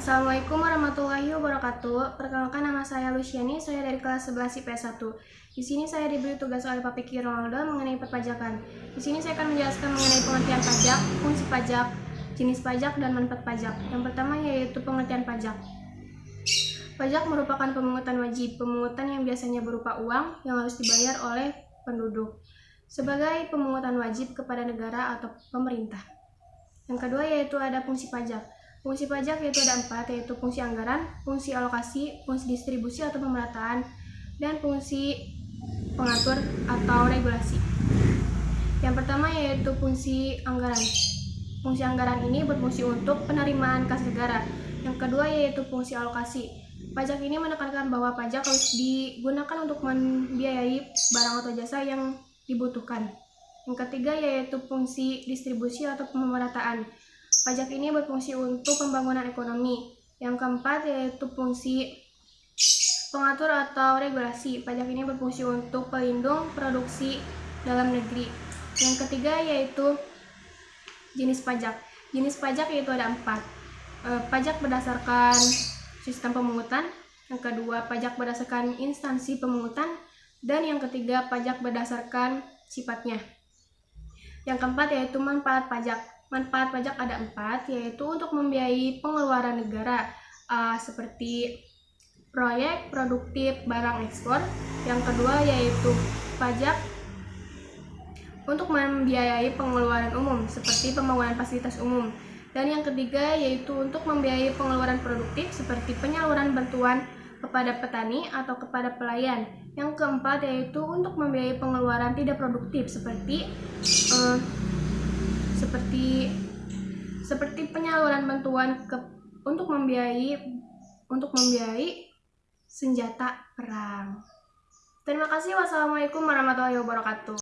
Assalamualaikum warahmatullahi wabarakatuh. Perkenalkan nama saya Luciani, saya dari kelas 11 IPS 1. Di sini saya diberi tugas oleh Pak Piki Ronaldo mengenai perpajakan. Di sini saya akan menjelaskan mengenai pengertian pajak, fungsi pajak, jenis pajak, dan manfaat pajak. Yang pertama yaitu pengertian pajak. Pajak merupakan pemungutan wajib, pemungutan yang biasanya berupa uang yang harus dibayar oleh penduduk sebagai pemungutan wajib kepada negara atau pemerintah. Yang kedua yaitu ada fungsi pajak. Fungsi pajak yaitu ada empat, yaitu fungsi anggaran, fungsi alokasi, fungsi distribusi atau pemerataan, dan fungsi pengatur atau regulasi. Yang pertama yaitu fungsi anggaran. Fungsi anggaran ini berfungsi untuk penerimaan kas negara. Yang kedua yaitu fungsi alokasi. Pajak ini menekankan bahwa pajak harus digunakan untuk membiayai barang atau jasa yang dibutuhkan. Yang ketiga yaitu fungsi distribusi atau pemerataan. Pajak ini berfungsi untuk pembangunan ekonomi. Yang keempat yaitu fungsi pengatur atau regulasi. Pajak ini berfungsi untuk pelindung produksi dalam negeri. Yang ketiga yaitu jenis pajak. Jenis pajak yaitu ada empat. E, pajak berdasarkan sistem pemungutan. Yang kedua pajak berdasarkan instansi pemungutan. Dan yang ketiga pajak berdasarkan sifatnya. Yang keempat yaitu manfaat pajak. Manfaat pajak ada empat, yaitu untuk membiayai pengeluaran negara uh, seperti proyek produktif barang ekspor. Yang kedua yaitu pajak untuk membiayai pengeluaran umum seperti pembangunan fasilitas umum. Dan yang ketiga yaitu untuk membiayai pengeluaran produktif seperti penyaluran bantuan kepada petani atau kepada pelayan. Yang keempat yaitu untuk membiayai pengeluaran tidak produktif seperti uh, seperti seperti penyaluran bantuan ke, untuk membiayai untuk membiayai senjata perang. Terima kasih. Wassalamualaikum warahmatullahi wabarakatuh.